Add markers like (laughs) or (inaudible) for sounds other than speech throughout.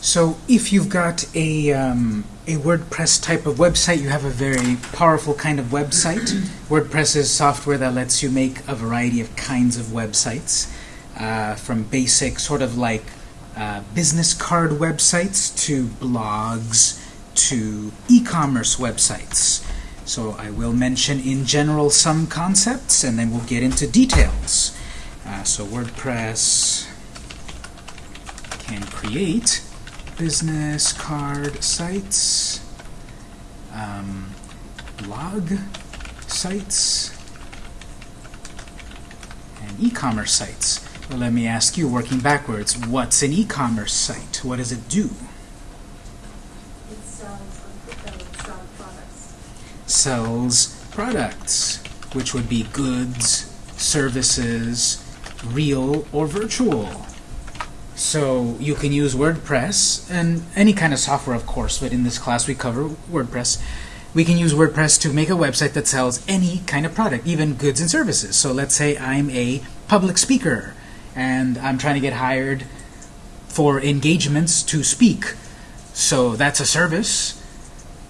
So if you've got a, um, a WordPress type of website, you have a very powerful kind of website. (clears throat) WordPress is software that lets you make a variety of kinds of websites, uh, from basic sort of like uh, business card websites to blogs to e-commerce websites. So I will mention in general some concepts and then we'll get into details. Uh, so WordPress can create business card sites, um, blog sites, and e-commerce sites. Well, let me ask you, working backwards, what's an e-commerce site? What does it do? It sells, sells products. Sells products, which would be goods, services, real or virtual. So you can use WordPress and any kind of software, of course, but in this class we cover WordPress. We can use WordPress to make a website that sells any kind of product, even goods and services. So let's say I'm a public speaker and I'm trying to get hired for engagements to speak. So that's a service,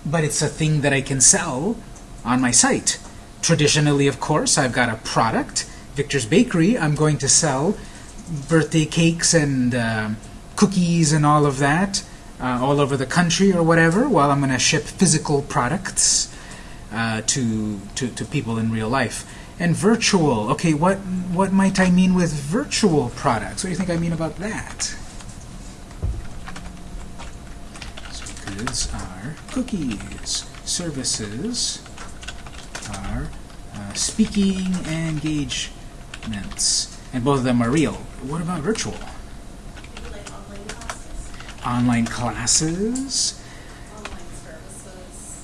but it's a thing that I can sell on my site. Traditionally, of course, I've got a product. Victor's Bakery, I'm going to sell birthday cakes and uh, cookies and all of that uh, all over the country or whatever, while I'm going to ship physical products uh, to, to, to people in real life. And virtual, okay, what, what might I mean with virtual products? What do you think I mean about that? So goods are cookies. Services are uh, speaking engagements. And both of them are real. What about virtual? Like online classes, Online classes? online services,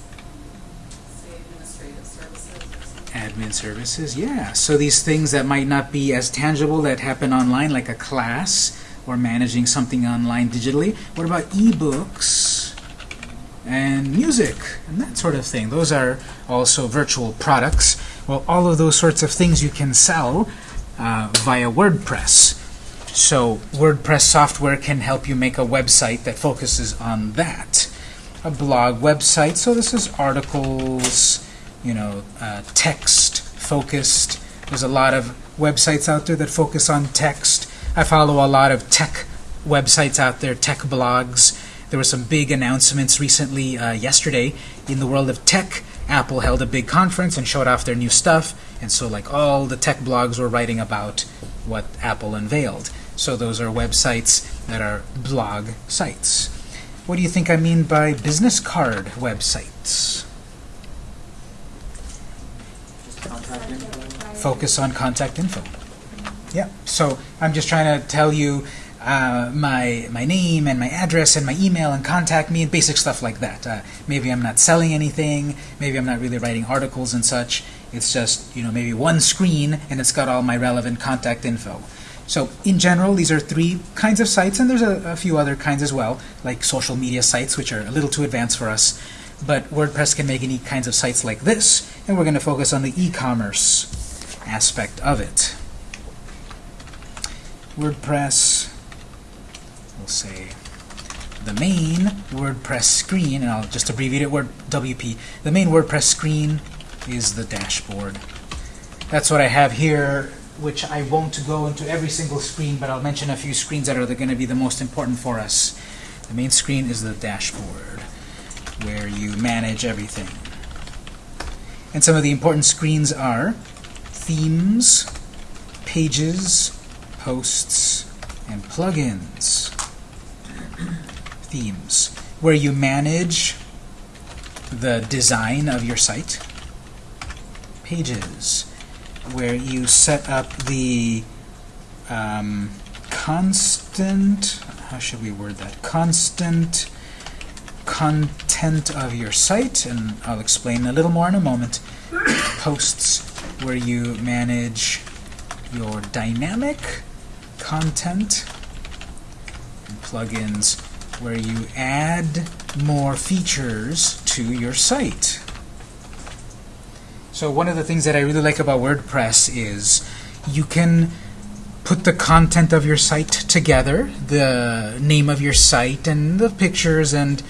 administrative services. Admin services, yeah. So these things that might not be as tangible that happen online, like a class or managing something online digitally. What about ebooks and music and that sort of thing? Those are also virtual products. Well, all of those sorts of things you can sell uh, via WordPress. So WordPress software can help you make a website that focuses on that. A blog website, so this is articles, you know, uh, text focused. There's a lot of websites out there that focus on text. I follow a lot of tech websites out there, tech blogs. There were some big announcements recently, uh, yesterday, in the world of tech. Apple held a big conference and showed off their new stuff, and so like all the tech blogs were writing about what Apple unveiled. So those are websites that are blog sites. What do you think I mean by business card websites? Just contact info. Focus on contact info. Yeah, so I'm just trying to tell you uh, my my name and my address and my email and contact me and basic stuff like that. Uh, maybe I'm not selling anything. Maybe I'm not really writing articles and such. It's just you know maybe one screen and it's got all my relevant contact info. So in general, these are three kinds of sites, and there's a, a few other kinds as well, like social media sites, which are a little too advanced for us. But WordPress can make any kinds of sites like this, and we're going to focus on the e-commerce aspect of it. WordPress, we'll say the main WordPress screen, and I'll just abbreviate it, word WP. The main WordPress screen is the dashboard. That's what I have here, which I won't go into every single screen, but I'll mention a few screens that are going to be the most important for us. The main screen is the dashboard, where you manage everything. And some of the important screens are themes, pages, posts, and plugins. Themes, where you manage the design of your site. Pages, where you set up the um, constant, how should we word that? Constant content of your site, and I'll explain a little more in a moment. (coughs) Posts, where you manage your dynamic content, and plugins, where you add more features to your site. So one of the things that I really like about WordPress is you can put the content of your site together, the name of your site and the pictures and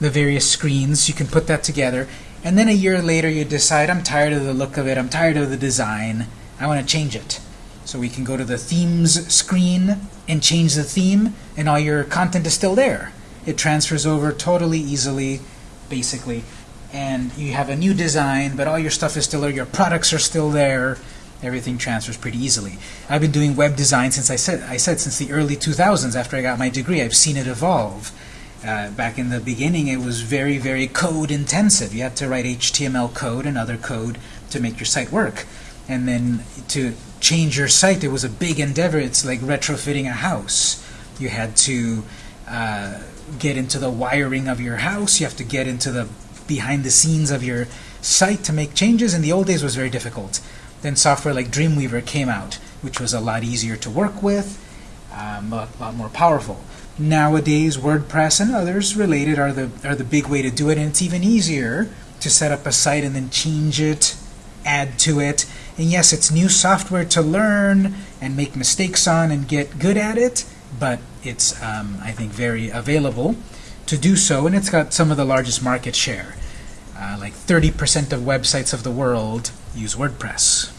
the various screens. You can put that together. And then a year later you decide, I'm tired of the look of it, I'm tired of the design, I want to change it. So we can go to the themes screen and change the theme and all your content is still there. It transfers over totally easily, basically. And you have a new design, but all your stuff is still there, your products are still there, everything transfers pretty easily. I've been doing web design since I said I said since the early 2000s after I got my degree. I've seen it evolve. Uh, back in the beginning, it was very, very code intensive. You had to write HTML code and other code to make your site work. And then to change your site, it was a big endeavor. It's like retrofitting a house. You had to uh, get into the wiring of your house. You have to get into the behind the scenes of your site to make changes. In the old days, was very difficult. Then software like Dreamweaver came out, which was a lot easier to work with, um, a lot more powerful. Nowadays, WordPress and others related are the are the big way to do it, and it's even easier to set up a site and then change it, add to it. And yes, it's new software to learn and make mistakes on and get good at it, but it's um, I think very available to do so, and it's got some of the largest market share. Uh, like 30% of websites of the world use WordPress.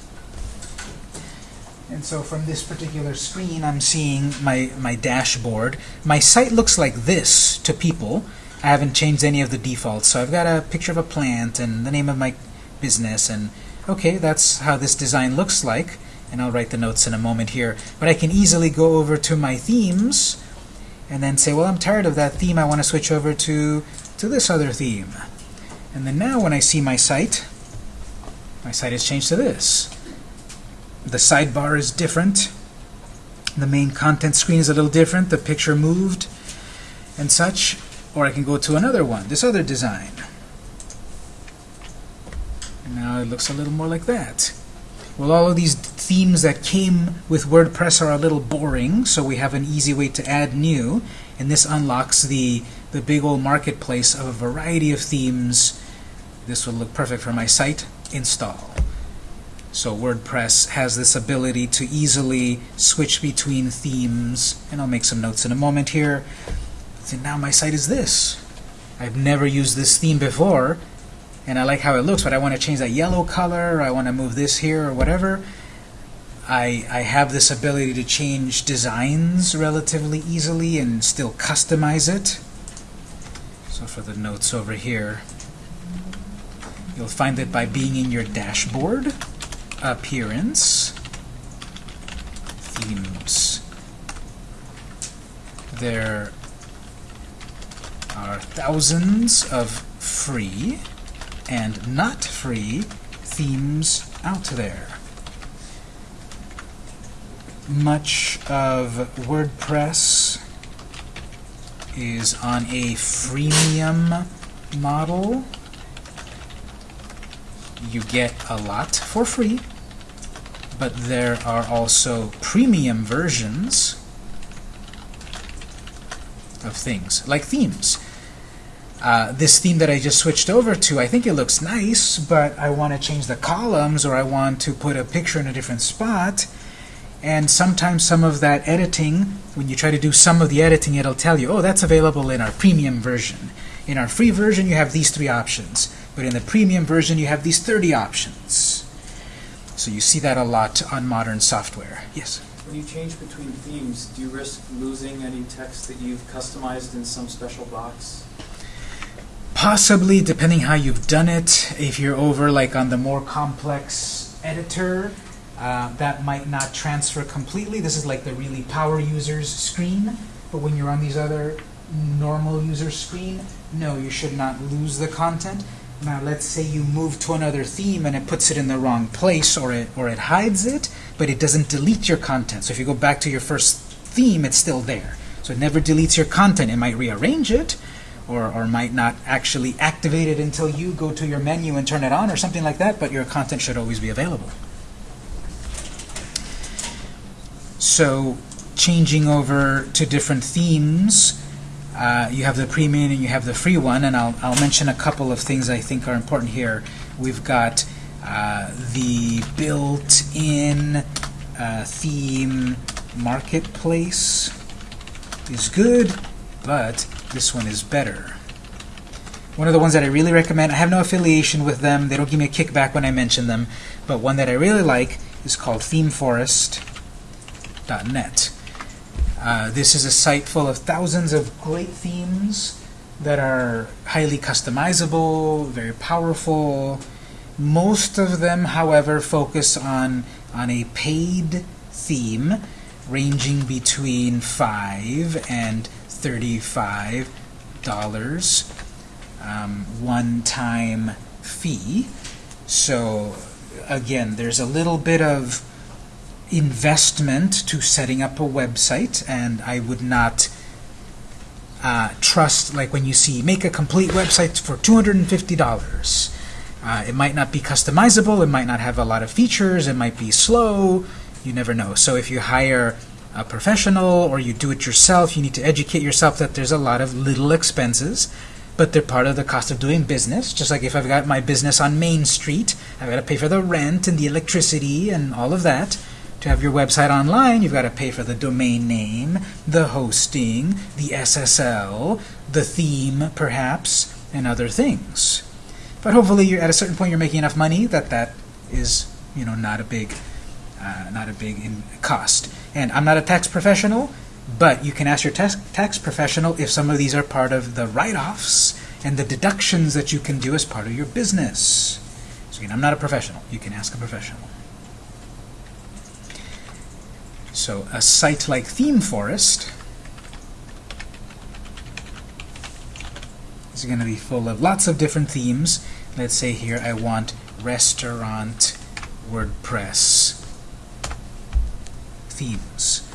And so from this particular screen, I'm seeing my, my dashboard. My site looks like this to people. I haven't changed any of the defaults. So I've got a picture of a plant and the name of my business. And okay, that's how this design looks like. And I'll write the notes in a moment here. But I can easily go over to my themes and then say, well, I'm tired of that theme. I want to switch over to, to this other theme. And then now when I see my site, my site has changed to this. The sidebar is different. The main content screen is a little different. The picture moved and such. Or I can go to another one, this other design. And now it looks a little more like that. Well, all of these themes that came with WordPress are a little boring, so we have an easy way to add new. And this unlocks the, the big old marketplace of a variety of themes. This would look perfect for my site. Install. So WordPress has this ability to easily switch between themes, and I'll make some notes in a moment here. So now my site is this. I've never used this theme before, and I like how it looks, but I want to change that yellow color, or I want to move this here, or whatever. I, I have this ability to change designs relatively easily and still customize it. So for the notes over here, you'll find that by being in your dashboard, appearance, themes. There are thousands of free and not free themes out there. Much of WordPress is on a freemium model. You get a lot for free but there are also premium versions of things, like themes. Uh, this theme that I just switched over to, I think it looks nice, but I want to change the columns or I want to put a picture in a different spot. And sometimes some of that editing, when you try to do some of the editing, it'll tell you, oh, that's available in our premium version. In our free version, you have these three options. But in the premium version, you have these 30 options. So you see that a lot on modern software. Yes? When you change between themes, do you risk losing any text that you've customized in some special box? Possibly, depending how you've done it. If you're over like on the more complex editor, uh, that might not transfer completely. This is like the really power users screen. But when you're on these other normal user screen, no, you should not lose the content. Now let's say you move to another theme and it puts it in the wrong place or it, or it hides it, but it doesn't delete your content. So if you go back to your first theme, it's still there. So it never deletes your content. It might rearrange it or, or might not actually activate it until you go to your menu and turn it on or something like that, but your content should always be available. So changing over to different themes uh, you have the premium and you have the free one, and I'll, I'll mention a couple of things I think are important here. We've got uh, the built-in uh, theme Marketplace is good, but this one is better. One of the ones that I really recommend, I have no affiliation with them, they don't give me a kickback when I mention them, but one that I really like is called themeforest.net. Uh, this is a site full of thousands of great themes that are highly customizable, very powerful. Most of them, however, focus on, on a paid theme ranging between 5 and 35 dollars um, one-time fee. So again, there's a little bit of investment to setting up a website, and I would not uh, trust, like when you see, make a complete website for $250. Uh, it might not be customizable, it might not have a lot of features, it might be slow, you never know. So if you hire a professional or you do it yourself, you need to educate yourself that there's a lot of little expenses but they're part of the cost of doing business. Just like if I've got my business on Main Street, I've got to pay for the rent and the electricity and all of that. To have your website online, you've got to pay for the domain name, the hosting, the SSL, the theme, perhaps, and other things. But hopefully, you're at a certain point, you're making enough money that that is, you know, not a big, uh, not a big cost. And I'm not a tax professional, but you can ask your tax, tax professional if some of these are part of the write-offs and the deductions that you can do as part of your business. So again, I'm not a professional. You can ask a professional. So a site like ThemeForest is going to be full of lots of different themes. Let's say here I want restaurant WordPress themes.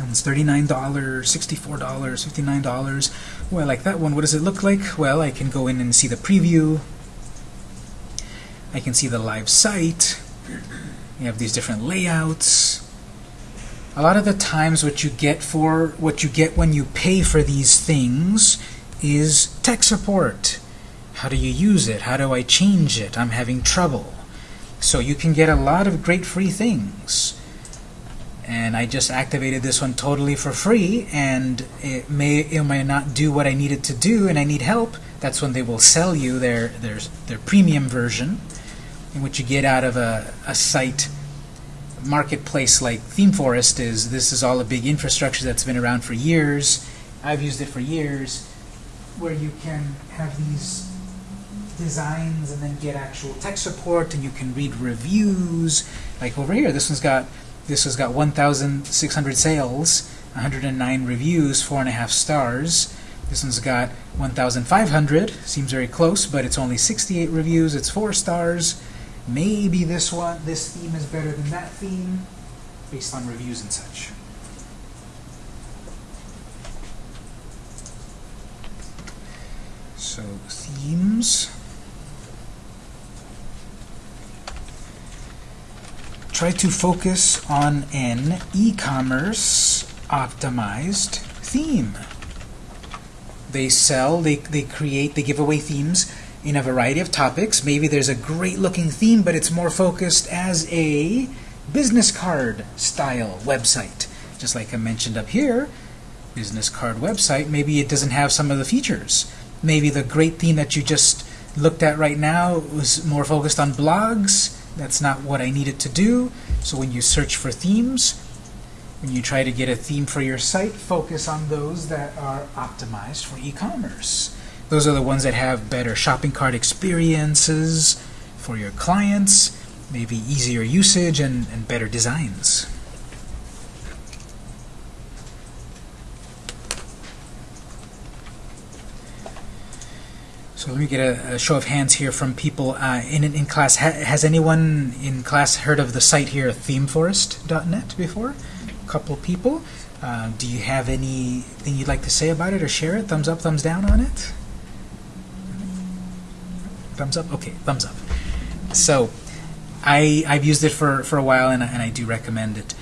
And it's $39, $64, $59. Well, I like that one. What does it look like? Well, I can go in and see the preview. I can see the live site. (clears throat) You have these different layouts. A lot of the times what you get for what you get when you pay for these things is tech support. How do you use it? How do I change it? I'm having trouble. So you can get a lot of great free things. And I just activated this one totally for free and it may it may not do what I needed to do and I need help. That's when they will sell you their their, their premium version and what you get out of a, a site marketplace like ThemeForest is. This is all a big infrastructure that's been around for years. I've used it for years where you can have these designs and then get actual tech support and you can read reviews like over here this one's got this has got 1,600 sales, 109 reviews, four and a half stars. This one's got 1,500, seems very close, but it's only 68 reviews, it's four stars. Maybe this one, this theme is better than that theme, based on reviews and such. So themes. Try to focus on an e-commerce optimized theme. They sell, they, they create, they give away themes in a variety of topics. Maybe there's a great looking theme, but it's more focused as a business card style website. Just like I mentioned up here, business card website, maybe it doesn't have some of the features. Maybe the great theme that you just looked at right now was more focused on blogs, that's not what I needed to do. So when you search for themes, when you try to get a theme for your site, focus on those that are optimized for e-commerce. Those are the ones that have better shopping cart experiences for your clients, maybe easier usage and, and better designs. So let me get a, a, show of hands here from people uh, in, in class. Ha has anyone in class heard of the site here, themeforest.net, before? A couple people. Uh, do you have anything you'd like to say about it or share it? Thumbs up, thumbs down on it? Thumbs up? Okay, thumbs up. So I, I've used it for, for a while and, and I do recommend it.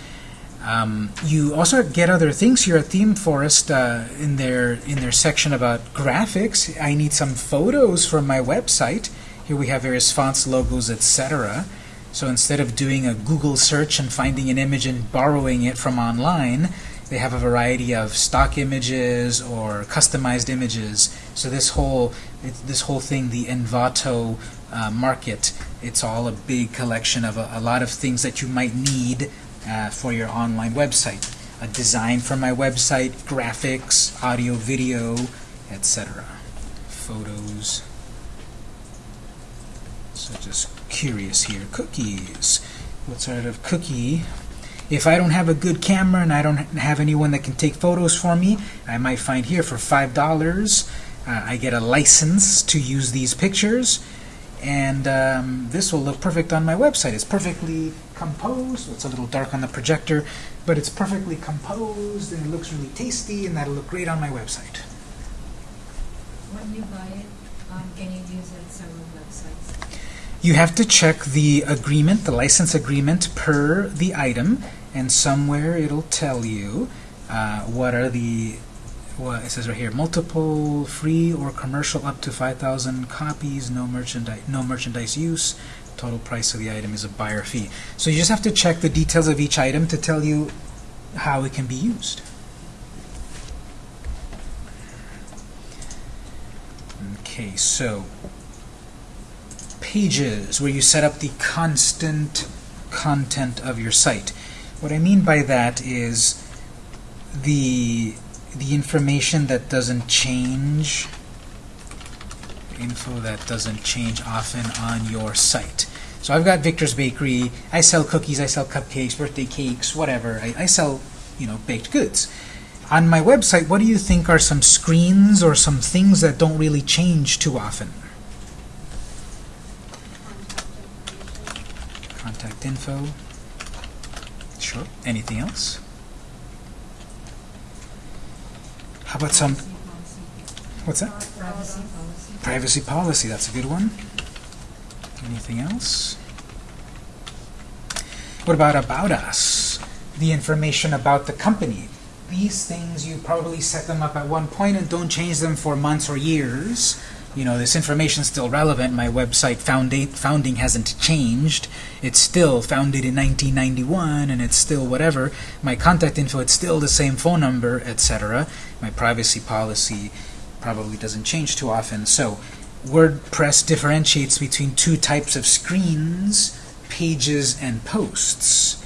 Um, you also get other things here at ThemeForest uh, in their in their section about graphics. I need some photos from my website. Here we have various fonts, logos, etc. So instead of doing a Google search and finding an image and borrowing it from online, they have a variety of stock images or customized images. So this whole this whole thing, the Envato uh, market, it's all a big collection of a, a lot of things that you might need uh, for your online website. A design for my website, graphics, audio, video, etc. Photos. So just curious here. Cookies. What sort of cookie? If I don't have a good camera and I don't have anyone that can take photos for me, I might find here for $5, uh, I get a license to use these pictures and um, this will look perfect on my website. It's perfectly composed. It's a little dark on the projector, but it's perfectly composed and it looks really tasty and that'll look great on my website. When you buy it, um, can you use it several websites? You have to check the agreement, the license agreement per the item, and somewhere it'll tell you uh, what are the what it says right here multiple free or commercial up to 5,000 copies no merchandise no merchandise use total price of the item is a buyer fee. So you just have to check the details of each item to tell you how it can be used. Okay so pages where you set up the constant content of your site. What I mean by that is the the information that doesn't change, info that doesn't change often on your site. So I've got Victor's Bakery. I sell cookies, I sell cupcakes, birthday cakes, whatever. I, I sell, you know, baked goods. On my website, what do you think are some screens or some things that don't really change too often? Contact Contact info. Sure. Anything else? How about some, what's that? Privacy policy. Privacy policy, that's a good one. Anything else? What about about us? The information about the company. These things, you probably set them up at one point and don't change them for months or years. You know, this information's still relevant. My website founding hasn't changed. It's still founded in 1991 and it's still whatever. My contact info, it's still the same phone number, etc. My privacy policy probably doesn't change too often. So WordPress differentiates between two types of screens, pages and posts.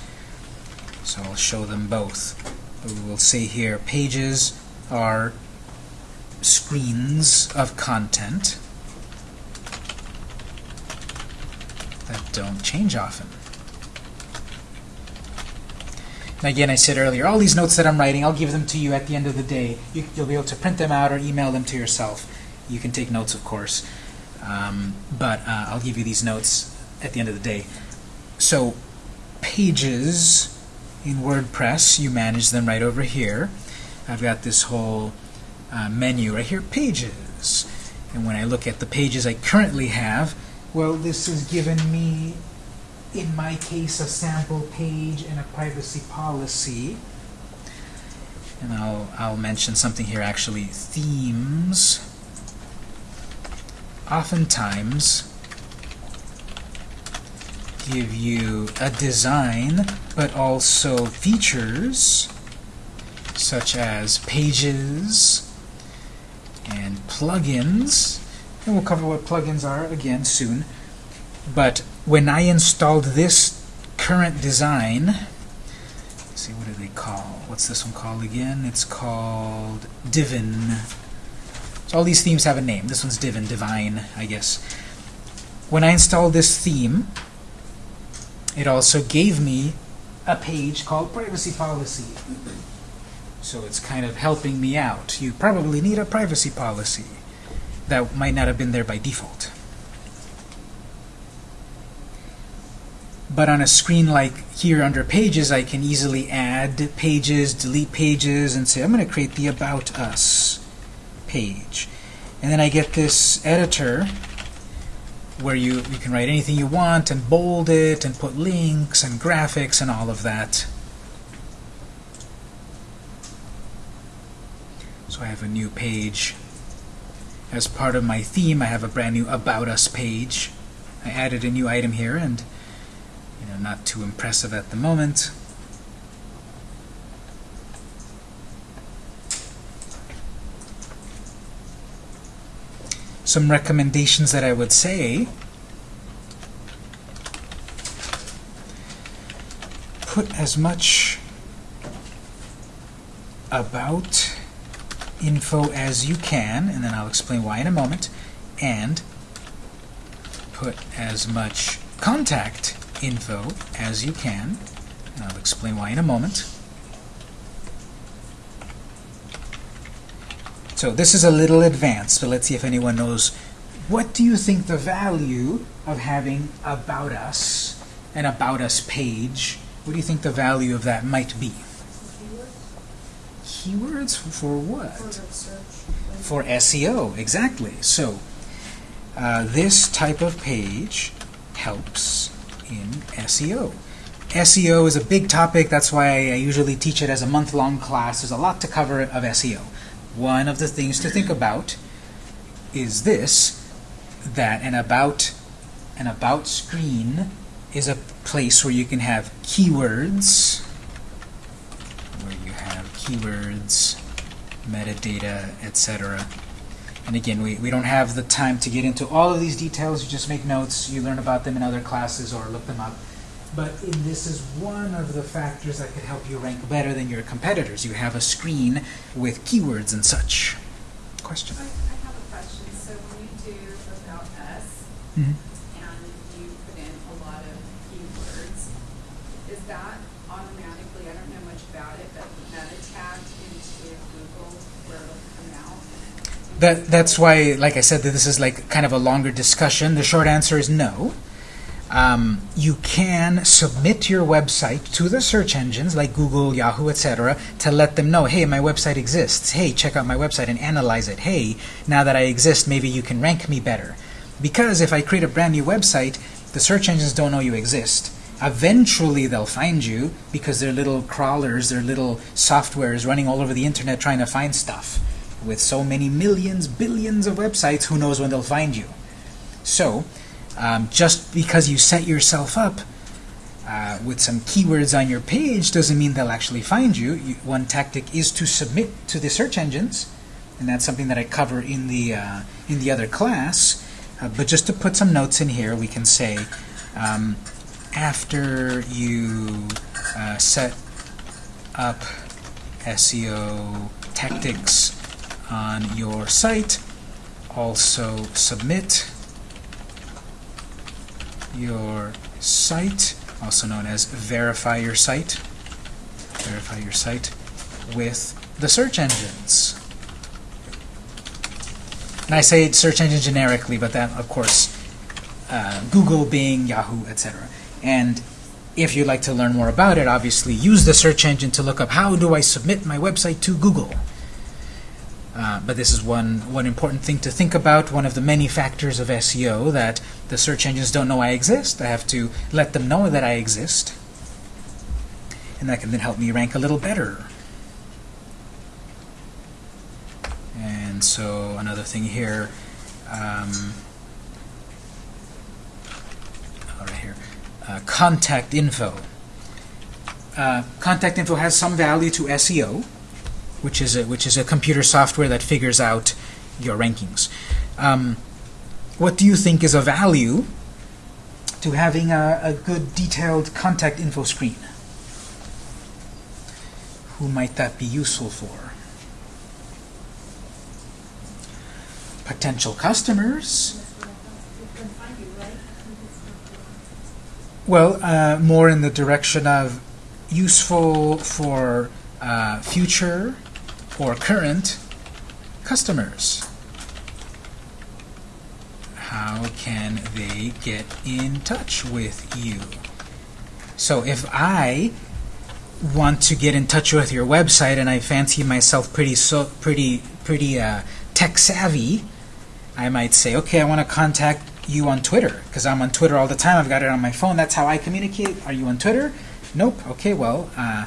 So I'll show them both. We will see here pages are screens of content that don't change often. Again, I said earlier, all these notes that I'm writing, I'll give them to you at the end of the day. You, you'll be able to print them out or email them to yourself. You can take notes, of course, um, but uh, I'll give you these notes at the end of the day. So, pages in WordPress, you manage them right over here. I've got this whole uh, menu right here, pages. And when I look at the pages I currently have, well, this has given me, in my case, a sample page and a privacy policy. And I'll, I'll mention something here actually, themes. Oftentimes give you a design, but also features such as pages and plugins. And we'll cover what plugins are again soon. But when I installed this current design, see, what do they call? What's this one called again? It's called Divin. So all these themes have a name. This one's Divin, Divine, I guess. When I installed this theme, it also gave me a page called Privacy Policy. So it's kind of helping me out. You probably need a privacy policy that might not have been there by default. But on a screen like here under Pages, I can easily add pages, delete pages, and say, I'm going to create the About Us page. And then I get this editor where you, you can write anything you want and bold it and put links and graphics and all of that. So I have a new page. As part of my theme, I have a brand new About Us page. I added a new item here, and Uh, not too impressive at the moment. Some recommendations that I would say put as much about info as you can, and then I'll explain why in a moment, and put as much contact info as you can, and I'll explain why in a moment. So this is a little advanced, but let's see if anyone knows. What do you think the value of having About Us, an About Us page, what do you think the value of that might be? Keywords for what? For. For SEO, exactly. So uh, this type of page helps in SEO. SEO is a big topic, that's why I usually teach it as a month-long class. There's a lot to cover of SEO. One of the things to think about is this, that an about, an about screen is a place where you can have keywords, where you have keywords, metadata, etc. And again, we, we don't have the time to get into all of these details. You just make notes. You learn about them in other classes or look them up. But in, this is one of the factors that could help you rank better than your competitors. You have a screen with keywords and such. Question? I, I have a question. So when you do about us Mhm. and you put in a lot of keywords, is that automatically, I don't know much about it, but meta tagged into Google where it'll come out? That, that's why, like I said, that this is like kind of a longer discussion. The short answer is no. Um, you can submit your website to the search engines like Google, Yahoo, etc. to let them know, hey, my website exists. Hey, check out my website and analyze it. Hey, now that I exist, maybe you can rank me better. Because if I create a brand new website, the search engines don't know you exist. Eventually, they'll find you because they're little crawlers, they're little softwares running all over the internet trying to find stuff. With so many millions, billions of websites, who knows when they'll find you. So, um, just because you set yourself up uh, with some keywords on your page doesn't mean they'll actually find you. you. One tactic is to submit to the search engines, and that's something that I cover in the uh, in the other class. Uh, but just to put some notes in here, we can say um, after you uh, set up SEO tactics on your site, also submit your site, also known as verify your site, verify your site with the search engines. And I say search engine generically, but that, of course, uh, Google, Bing, Yahoo, etc. And if you'd like to learn more about it, obviously use the search engine to look up how do I submit my website to Google. Uh, but this is one, one important thing to think about, one of the many factors of SEO that the search engines don't know I exist. I have to let them know that I exist. And that can then help me rank a little better. And so another thing here, um, right here, uh, contact info. Uh, contact info has some value to SEO which is a, which is a computer software that figures out your rankings. Um, what do you think is a value to having a, a good detailed contact info screen? Who might that be useful for? Potential customers. Well, uh, more in the direction of useful for uh, future or current customers. How can they get in touch with you? So if I want to get in touch with your website and I fancy myself pretty so pretty pretty uh, tech savvy, I might say, okay, I want to contact you on Twitter because I'm on Twitter all the time. I've got it on my phone. That's how I communicate. Are you on Twitter? Nope. Okay, well, uh,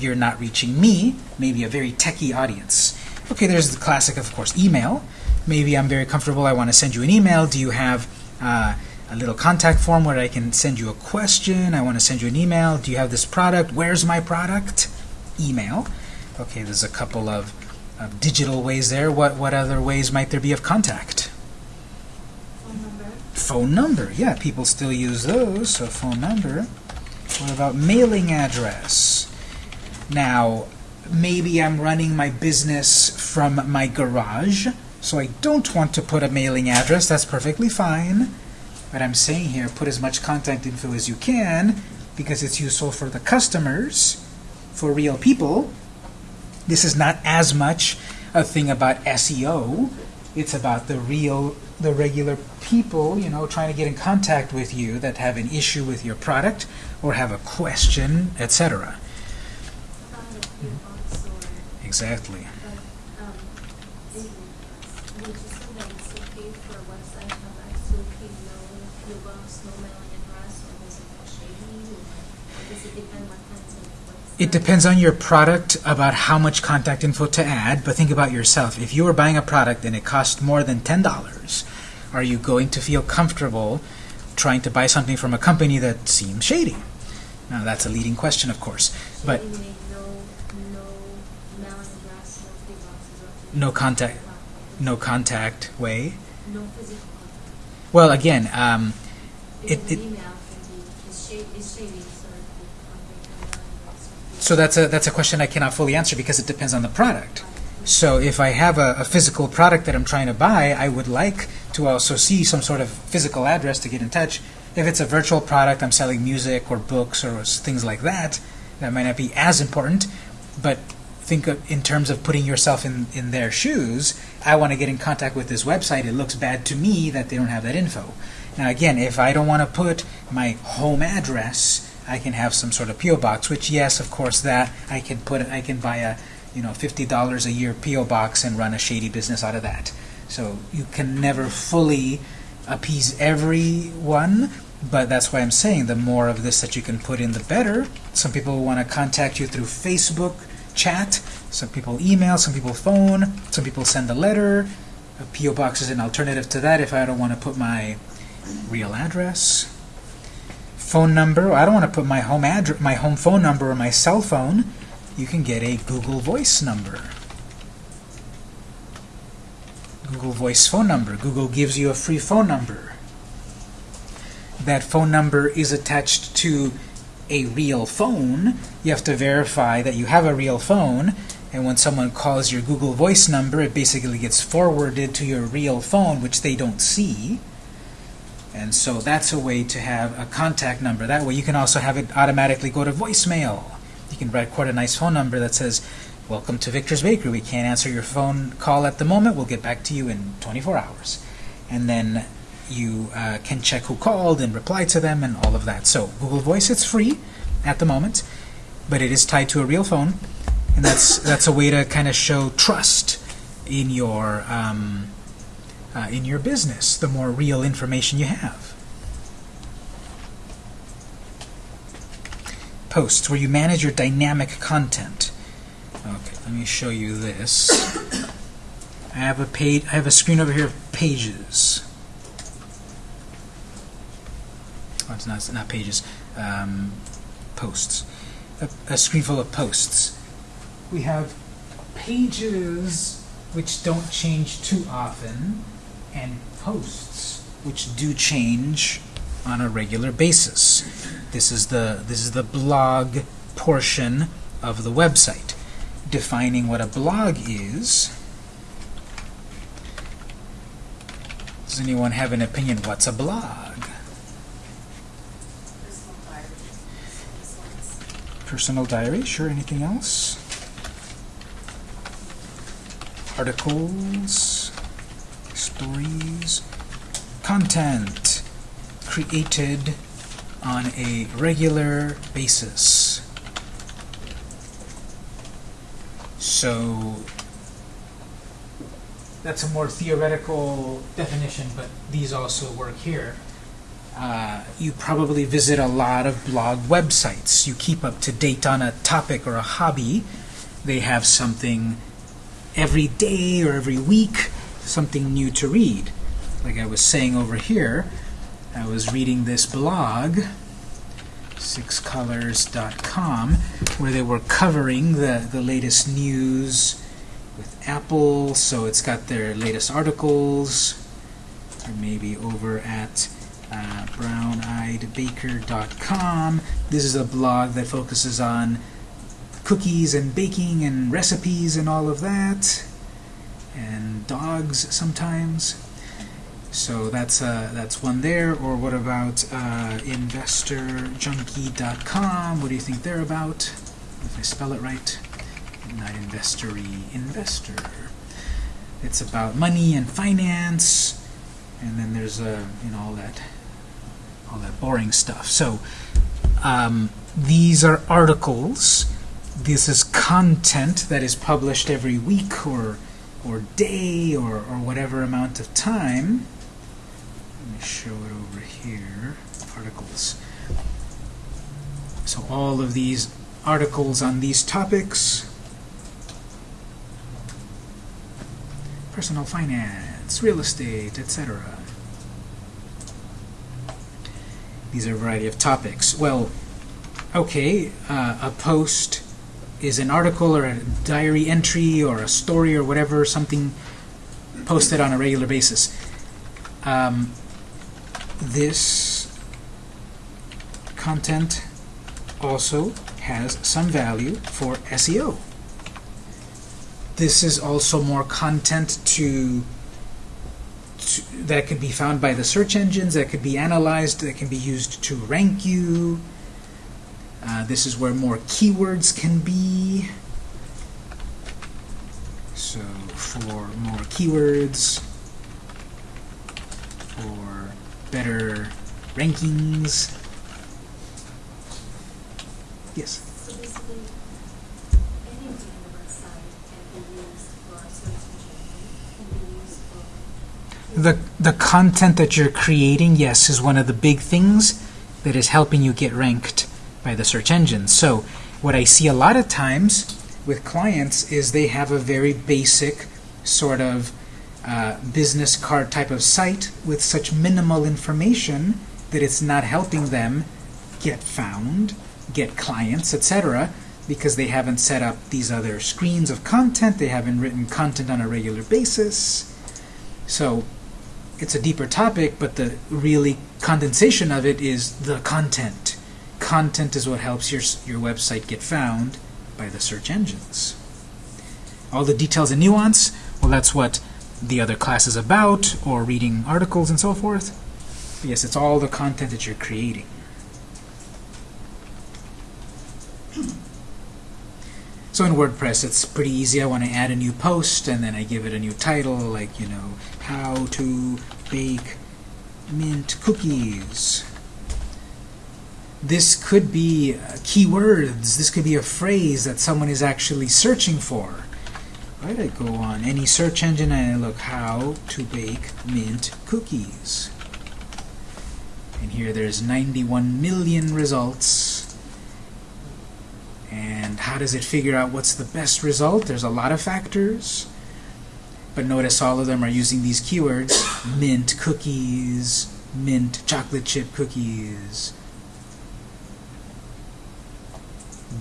you're not reaching me, maybe a very techie audience. Okay, there's the classic, of course, email. Maybe I'm very comfortable. I want to send you an email. Do you have uh, a little contact form where I can send you a question. I want to send you an email. Do you have this product? Where's my product? Email. Okay, there's a couple of, of digital ways there. What what other ways might there be of contact? Phone number. Phone number. Yeah, people still use those. So phone number. What about mailing address? Now, maybe I'm running my business from my garage, so I don't want to put a mailing address. That's perfectly fine. But I'm saying here, put as much contact info as you can because it's useful for the customers, for real people. This is not as much a thing about SEO. It's about the real, the regular people, you know, trying to get in contact with you that have an issue with your product or have a question, etc. About a few bucks or, Exactly. but, um, it, would you say that it's okay for a website to have absolutely no few no mailing address, or is it shady? Or does it depend what kinds of? It depends on your product about how much contact info to add, but think about yourself. If you are buying a product and it costs more than $10, are you going to feel comfortable trying to buy something from a company that seems shady? Now, that's a leading question, of course. But Shady meaning No contact. no contact way. No physical contact. Well, again, um, It- it- an email can be, is shady, is shady, so it could convey a mailing address. or- so that's a that's a question I cannot fully answer because it depends on the product. So if I have a, a physical product that I'm trying to buy, I would like to also see some sort of physical address to get in touch. If it's a virtual product, I'm selling music or books or things like that, that might not be as important. But think of, in terms of putting yourself in, in their shoes. I want to get in contact with this website. It looks bad to me that they don't have that info. Now again, if I don't want to put my home address, I can have some sort of PO box. Which yes, of course, that I can put. I can buy a you know fifty dollars a year PO box and run a shady business out of that. So you can never fully appease everyone, but that's why I'm saying the more of this that you can put in, the better. Some people want to contact you through Facebook chat, some people email, some people phone, some people send a letter. A PO box is an alternative to that if I don't want to put my real address. Phone number, I don't want to put my home address, my home phone number or my cell phone. You can get a Google Voice number. Google Voice phone number. Google gives you a free phone number. That phone number is attached to a real phone. You have to verify that you have a real phone, and when someone calls your Google Voice number, it basically gets forwarded to your real phone, which they don't see. And so that's a way to have a contact number. That way you can also have it automatically go to voicemail. You can record a nice phone number that says, Welcome to Victor's Bakery. We can't answer your phone call at the moment. We'll get back to you in 24 hours. And then you uh, can check who called and reply to them and all of that. So Google Voice, it's free at the moment, but it is tied to a real phone. And that's, (laughs) that's a way to kind of show trust in your, um, uh, in your business, the more real information you have. Posts, where you manage your dynamic content. Okay, let me show you this. (coughs) I have a page. I have a screen over here of pages. It's not. Not pages. Um, posts. A, a screen full of posts. We have pages which don't change too often, and posts which do change on a regular basis. This is the this is the blog portion of the website. Defining what a blog is. Does anyone have an opinion? What's a blog? Personal diaries. This one's Personal diary, sure. Anything else? Articles, stories, content created on a regular basis. So that's a more theoretical definition, but these also work here. Uh, you probably visit a lot of blog websites. You keep up to date on a topic or a hobby. They have something every day or every week, something new to read. Like I was saying over here, I was reading this blog, sixcolors.com, where they were covering the, the latest news with Apple. So it's got their latest articles, or maybe over at uh, browneyedbaker.com. This is a blog that focuses on cookies and baking and recipes and all of that, and dogs sometimes. So that's uh, that's one there. Or what about uh, InvestorJunkie.com? What do you think they're about? If I spell it right, not investory, investor. It's about money and finance, and then there's uh, you know all that all that boring stuff. So um, these are articles. This is content that is published every week or or day or, or whatever amount of time. Let me show it over here. Articles. So all of these articles on these topics. Personal finance, real estate, etc. These are a variety of topics. Well, okay, uh, a post is an article or a diary entry or a story or whatever, something posted on a regular basis. Um, this content also has some value for SEO. This is also more content to, that could be found by the search engines, that could be analyzed, that can be used to rank you. Uh, this is where more keywords can be. So for more keywords, for better rankings. Yes. The, the content that you're creating, yes, is one of the big things that is helping you get ranked by the search engines. So what I see a lot of times with clients is they have a very basic sort of uh, business card type of site with such minimal information that it's not helping them get found, get clients, etc. because they haven't set up these other screens of content, they haven't written content on a regular basis. So it's a deeper topic, but the really condensation of it is the content. Content is what helps your, your website get found by the search engines. All the details and nuance, well, that's what the other class is about, or reading articles and so forth. But yes, it's all the content that you're creating. So in WordPress, it's pretty easy. I want to add a new post, and then I give it a new title, like, you know, how to bake mint cookies. This could be uh, keywords. This could be a phrase that someone is actually searching for. Right? I go on any search engine and I look how to bake mint cookies. And here there's 91 million results. And how does it figure out what's the best result? There's a lot of factors. But notice all of them are using these keywords. Mint cookies, mint chocolate chip cookies,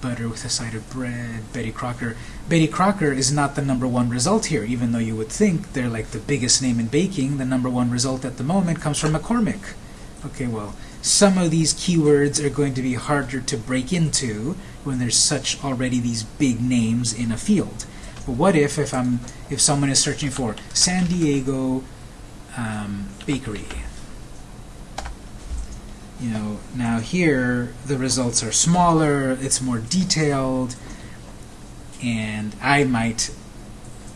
butter with a side of bread, Betty Crocker. Betty Crocker is not the number one result here, even though you would think they're like the biggest name in baking. The number one result at the moment comes from McCormick. Okay, well, some of these keywords are going to be harder to break into when there's such already these big names in a field. But what if if I'm if someone is searching for San Diego um, bakery? You know, now here the results are smaller, it's more detailed, and I might,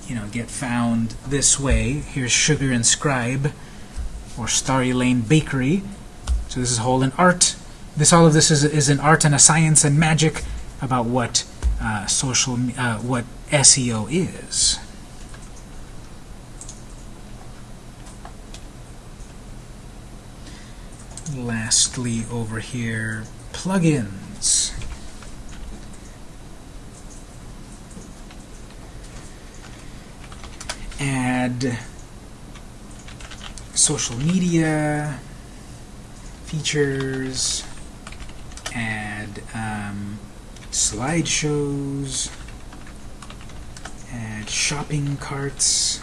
you know, get found this way. Here's Sugar and Scribe, or Starry Lane Bakery. So this is whole in art. This all of this is is an art and a science and magic about what uh, social uh, what SEO is. Lastly, over here, plugins. Add social media, features, add um, slideshows, add shopping carts.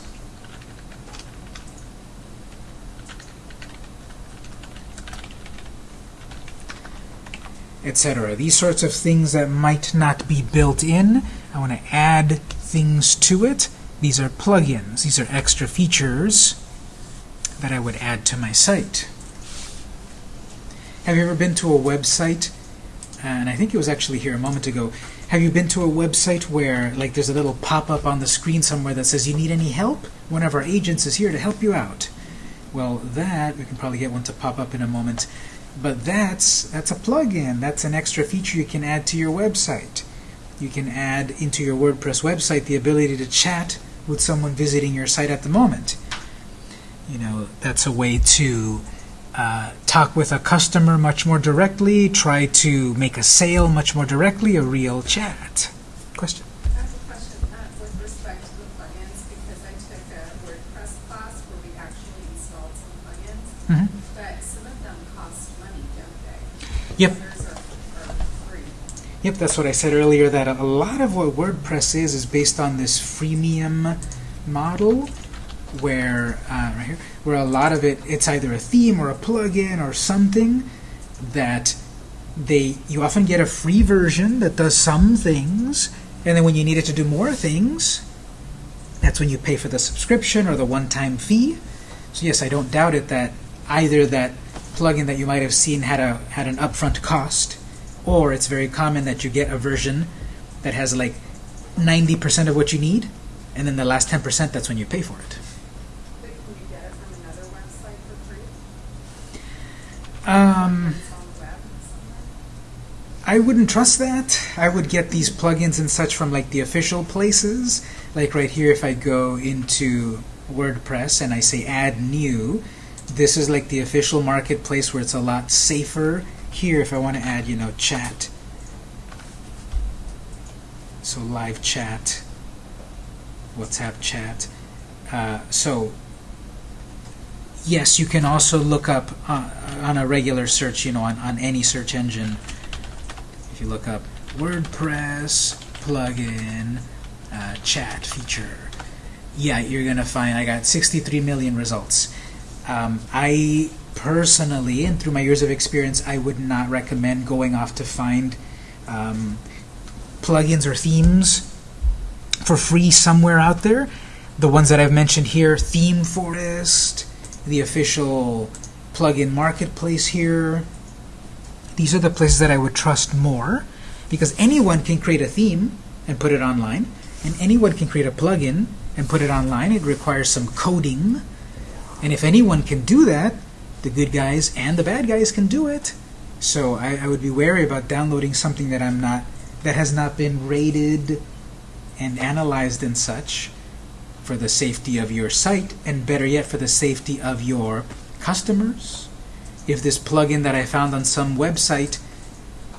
etc. These sorts of things that might not be built in, I want to add things to it. These are plugins. These are extra features that I would add to my site. Have you ever been to a website, and I think it was actually here a moment ago, have you been to a website where like there's a little pop-up on the screen somewhere that says you need any help? One of our agents is here to help you out. Well, that, we can probably get one to pop up in a moment, but that's, that's a plugin. That's an extra feature you can add to your website. You can add into your WordPress website the ability to chat with someone visiting your site at the moment. You know, that's a way to uh, talk with a customer much more directly, try to make a sale much more directly, a real chat. Question? I have a question with respect to the plugins, because I took a WordPress class where we actually installed some plugins, hmm but some of them cost money, don't they? Yep. Others are, are free. Yep, that's what I said earlier, that a lot of what WordPress is is based on this freemium model where, uh, right here, where a lot of it, it's either a theme or a plugin or something that they, you often get a free version that does some things, and then when you need it to do more things, that's when you pay for the subscription or the one-time fee. So yes, I don't doubt it that either that plugin that you might have seen had a had an upfront cost, or it's very common that you get a version that has like 90% of what you need, and then the last 10% that's when you pay for it. But can you get it from another website for free? Um, It's on the web somewhere? I wouldn't trust that. I would get these plugins and such from like the official places. Like right here, if I go into WordPress and I say add new, this is like the official marketplace where it's a lot safer. Here, if I want to add, you know, chat. So live chat, WhatsApp chat. Uh, so yes, you can also look up uh, on a regular search, you know, on, on any search engine. If you look up WordPress plugin uh, chat feature, yeah, you're gonna find I got 63 million results. Um, I personally, and through my years of experience, I would not recommend going off to find um, plugins or themes for free somewhere out there. The ones that I've mentioned here, Theme Forest, the official plugin marketplace here. These are the places that I would trust more because anyone can create a theme and put it online, and anyone can create a plugin and put it online. It requires some coding. And if anyone can do that, the good guys and the bad guys can do it. So I, I would be wary about downloading something that I'm not that has not been rated and analyzed and such for the safety of your site, and better yet, for the safety of your customers. If this plugin that I found on some website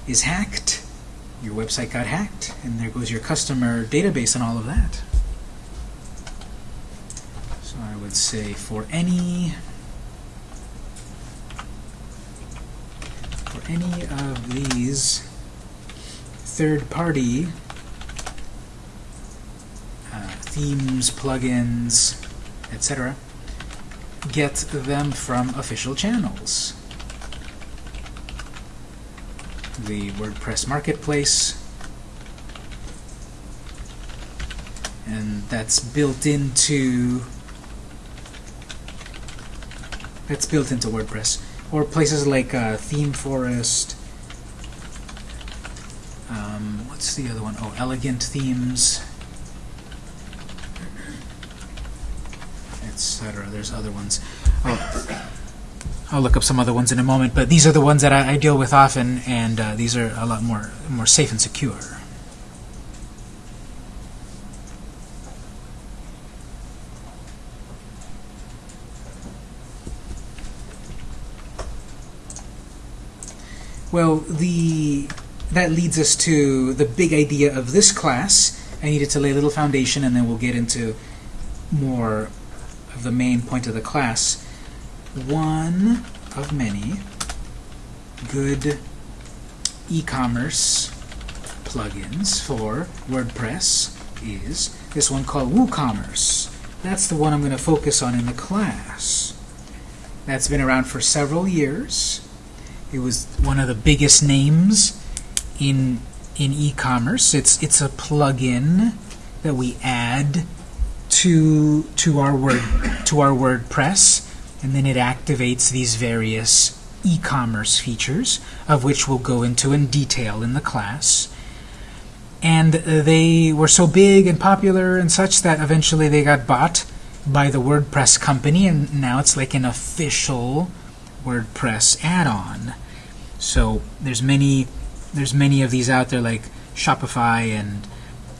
is hacked, your website got hacked, and there goes your customer database and all of that. So I would say for any for any of these third-party uh, themes, plugins, etc. Get them from official channels. The WordPress Marketplace, and that's built into that's built into WordPress, or places like uh, Theme Forest. Um, what's the other one? Oh, Elegant Themes. etc. There's other ones. I'll, I'll look up some other ones in a moment, but these are the ones that I, I deal with often, and uh, these are a lot more more safe and secure. Well, the that leads us to the big idea of this class. I needed to lay a little foundation, and then we'll get into more of the main point of the class. One of many good e-commerce plugins for WordPress is this one called WooCommerce. That's the one I'm going to focus on in the class. That's been around for several years. It was one of the biggest names in in e-commerce. It's it's a plugin that we add to to our word to our WordPress, and then it activates these various e-commerce features, of which we'll go into in detail in the class. And uh, they were so big and popular and such that eventually they got bought by the WordPress company, and now it's like an official WordPress add-on. So there's many there's many of these out there like Shopify and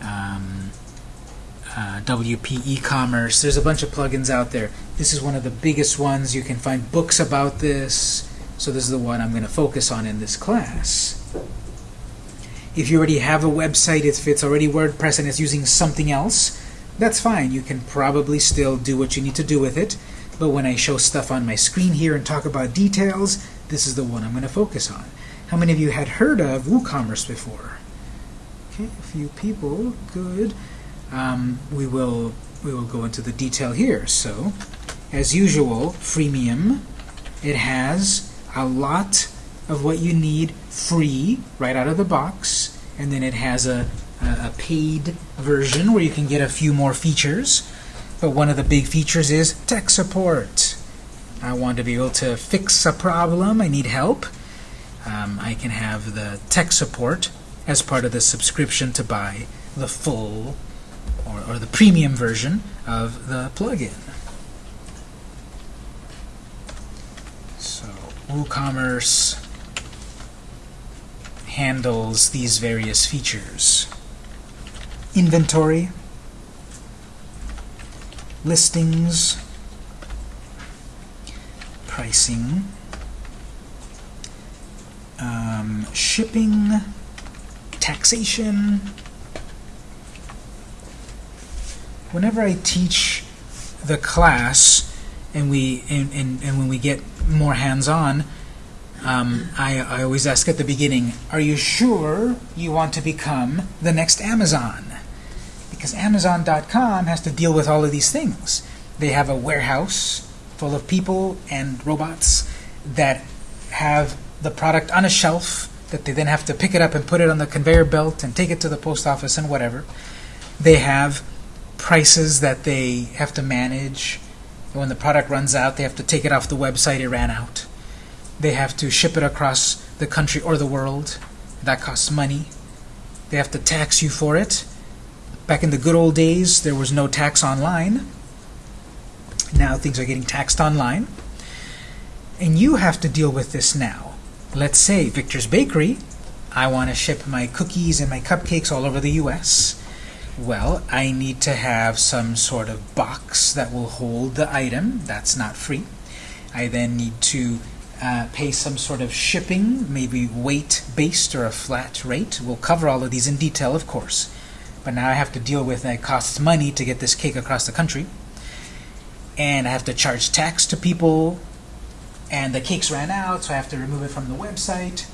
um, uh, WP e-commerce. There's a bunch of plugins out there. This is one of the biggest ones. You can find books about this. So this is the one I'm going to focus on in this class. If you already have a website, if it's already WordPress and it's using something else, that's fine. You can probably still do what you need to do with it. But when I show stuff on my screen here and talk about details, this is the one I'm going to focus on. How many of you had heard of WooCommerce before? Okay, a few people. Good. Um, we will we will go into the detail here. So, as usual, freemium. It has a lot of what you need free right out of the box, and then it has a, a, paid version where you can get a few more features. But one of the big features is tech support. I want to be able to fix a problem. I need help. Um, I can have the tech support as part of the subscription to buy the full or, or the premium version of the plugin. So WooCommerce handles these various features. Inventory, listings, pricing, um, shipping, taxation. Whenever I teach the class and we and, and, and when we get more hands-on, um, I, I always ask at the beginning, are you sure you want to become the next Amazon? Because Amazon.com has to deal with all of these things. They have a warehouse full of people and robots that have the product on a shelf that they then have to pick it up and put it on the conveyor belt and take it to the post office and whatever. They have prices that they have to manage. When the product runs out, they have to take it off the website it ran out. They have to ship it across the country or the world. That costs money. They have to tax you for it. Back in the good old days, there was no tax online. Now things are getting taxed online. And you have to deal with this now. Let's say Victor's Bakery, I want to ship my cookies and my cupcakes all over the US. Well, I need to have some sort of box that will hold the item. That's not free. I then need to uh, pay some sort of shipping, maybe weight based or a flat rate. We'll cover all of these in detail, of course. But now I have to deal with it costs money to get this cake across the country. And I have to charge tax to people. And the cakes ran out, so I have to remove it from the website.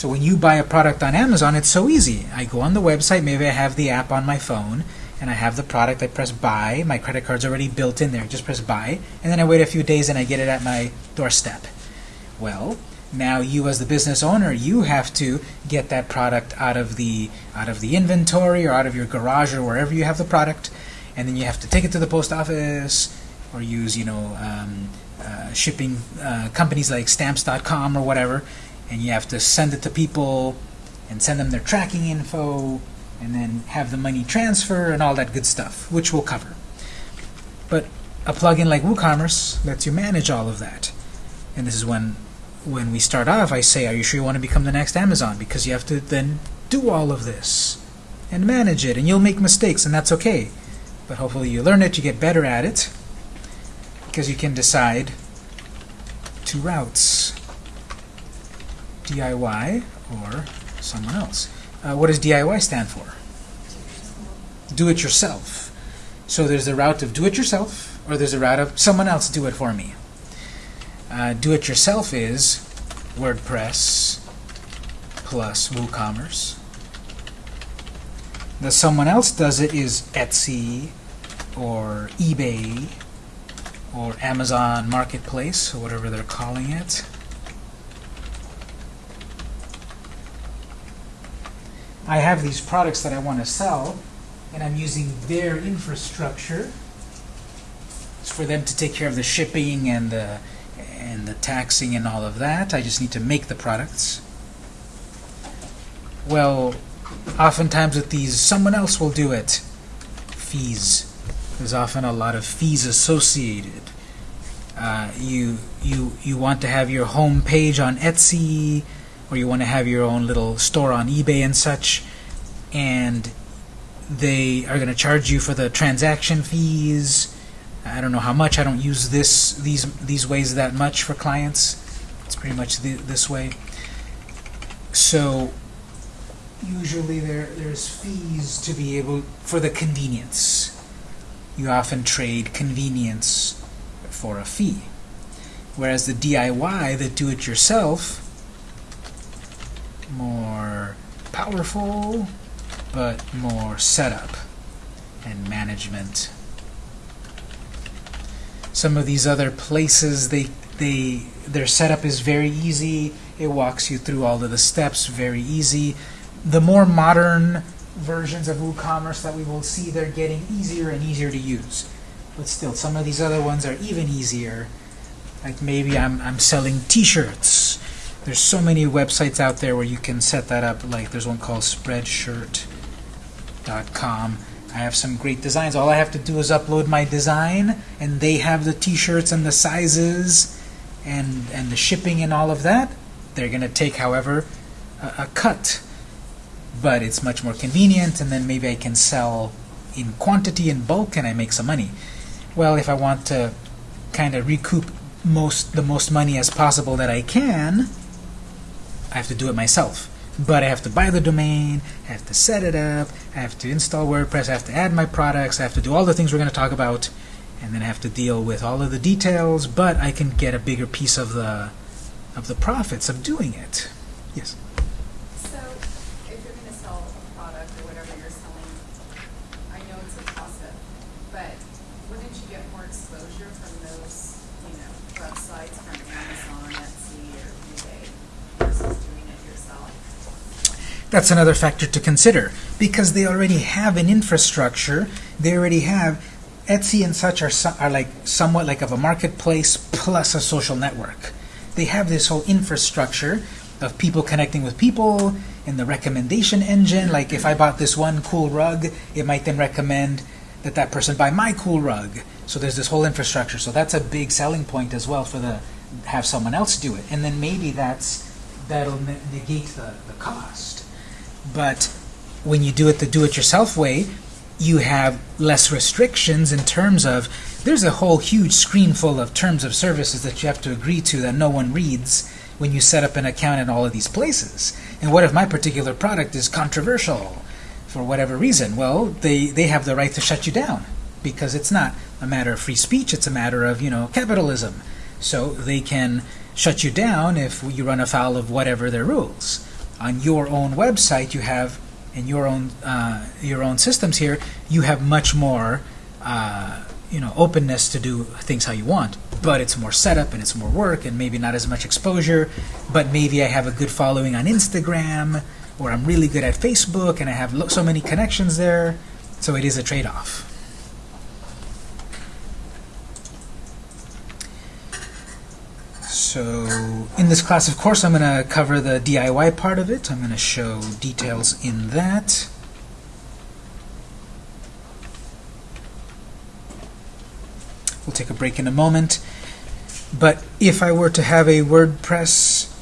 So when you buy a product on Amazon, it's so easy. I go on the website, maybe I have the app on my phone, and I have the product, I press buy, my credit card's already built in there, just press buy, and then I wait a few days and I get it at my doorstep. Well, now you as the business owner, you have to get that product out of the out of the inventory or out of your garage or wherever you have the product, and then you have to take it to the post office or use, you know, um, uh, shipping uh, companies like stamps.com or whatever, and you have to send it to people and send them their tracking info and then have the money transfer and all that good stuff, which we'll cover. But a plugin like WooCommerce lets you manage all of that. And this is when when we start off, I say, are you sure you want to become the next Amazon? Because you have to then do all of this and manage it, and you'll make mistakes, and that's okay. But hopefully you learn it, you get better at it, because you can decide two routes. DIY or someone else. Uh, what does DIY stand for? Do it yourself. So there's the route of do it yourself, or there's a route of someone else do it for me. Uh, do it yourself is WordPress plus WooCommerce. The someone else does it is Etsy or eBay or Amazon Marketplace or whatever they're calling it. I have these products that I want to sell and I'm using their infrastructure It's for them to take care of the shipping and the and the taxing and all of that. I just need to make the products. Well, oftentimes with these, someone else will do it. Fees. There's often a lot of fees associated. Uh, you you you want to have your home page on Etsy, or you want to have your own little store on eBay and such, and they are going to charge you for the transaction fees. I don't know how much. I don't use this these these ways that much for clients. It's pretty much the, this way. So usually there there's fees to be able for the convenience. You often trade convenience for a fee. Whereas the DIY, the do-it-yourself, more powerful, but more setup and management. Some of these other places, they they their setup is very easy. It walks you through all of the steps, very easy. The more modern versions of WooCommerce that we will see, they're getting easier and easier to use. But still, some of these other ones are even easier. Like maybe I'm I'm selling T-shirts. There's so many websites out there where you can set that up. Like there's one called Spreadshirt.com. I have some great designs. All I have to do is upload my design, and they have the T-shirts and the sizes, and and the shipping and all of that. They're gonna take, however, a, a cut, but it's much more convenient. And then maybe I can sell in quantity in bulk, and I make some money. Well, if I want to kind of recoup most the most money as possible that I can, I have to do it myself. But I have to buy the domain, I have to set it up, I have to install WordPress, I have to add my products, I have to do all the things we're going to talk about, and then I have to deal with all of the details, but I can get a bigger piece of the of the profits of doing it. Yes. So, if you're gonna sell a product or whatever you're selling, I know it's a toss-up, but wouldn't you get more exposure from those, you know, websites from Amazon, Etsy, or eBay versus doing it yourself? That's another factor to consider because they already have an infrastructure. They already have Etsy and such are are like somewhat like of a marketplace plus a social network. They have this whole infrastructure of people connecting with people and the recommendation engine. Like if I bought this one cool rug, it might then recommend that that person buy my cool rug. So there's this whole infrastructure. So that's a big selling point as well for the have someone else do it, and then maybe that's that'll ne- negate the, the cost. But when you do it the do-it-yourself way, you have less restrictions in terms of there's a whole huge screen full of terms of services that you have to agree to that no one reads when you set up an account in all of these places. And what if my particular product is controversial for whatever reason? Well, they, they have the right to shut you down because it's not a matter of free speech, it's a matter of, you know, capitalism. So they can shut you down if you run afoul of whatever their rules. On your own website, you have in your own uh, your own systems here, you have much more uh, you know openness to do things how you want. But it's more setup and it's more work and maybe not as much exposure. But maybe I have a good following on Instagram or I'm really good at Facebook and I have so many connections there. So it is a trade-off. So in this class, of course, I'm going to cover the DIY part of it. I'm going to show details in that. We'll take a break in a moment. But if I were to have a WordPress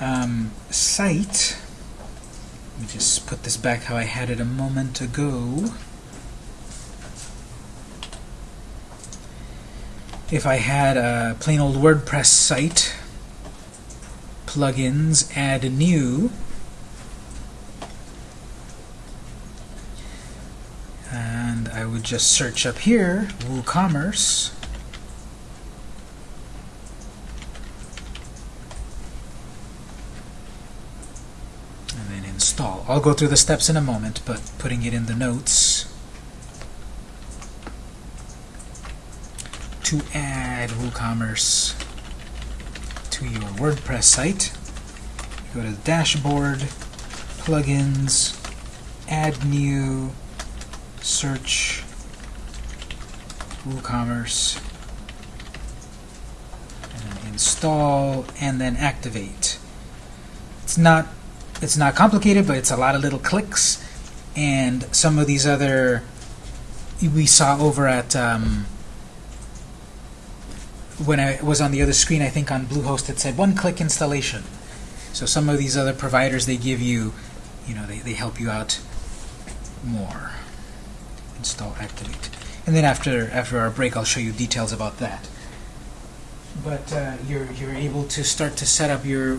um, site, let me just put this back how I had it a moment ago. if I had a plain old WordPress site, plugins, add new, and I would just search up here, WooCommerce, and then install. I'll go through the steps in a moment, but putting it in the notes, To add WooCommerce to your WordPress site, go to the dashboard, plugins, add new, search WooCommerce, and install, and then activate. It's not it's not complicated, but it's a lot of little clicks, and some of these other we saw over at um, when I was on the other screen. I think on Bluehost it said one-click installation. So some of these other providers they give you, you know, they, they help you out more. Install, activate, and then after after our break, I'll show you details about that. But uh, you're you're able to start to set up your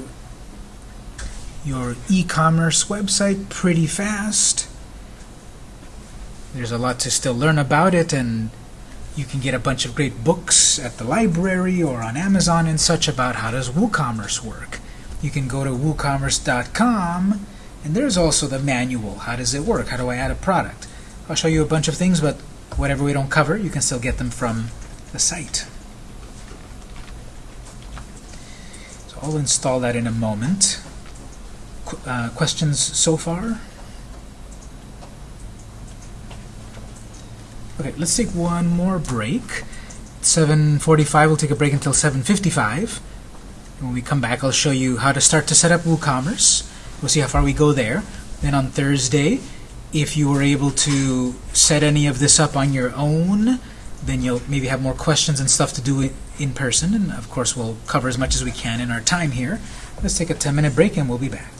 your e-commerce website pretty fast. There's a lot to still learn about it, and you can get a bunch of great books at the library or on Amazon and such about how does WooCommerce work. You can go to woocommerce.com, and there's also the manual. How does it work? How do I add a product? I'll show you a bunch of things, but whatever we don't cover, you can still get them from the site. So I'll install that in a moment. Qu- uh, questions so far? Okay, let's take one more break. 7.45, we'll take a break until 7.55. When we come back, I'll show you how to start to set up WooCommerce. We'll see how far we go there. Then on Thursday, if you were able to set any of this up on your own, then you'll maybe have more questions and stuff to do in person. And of course, we'll cover as much as we can in our time here. Let's take a 10 minute break and we'll be back.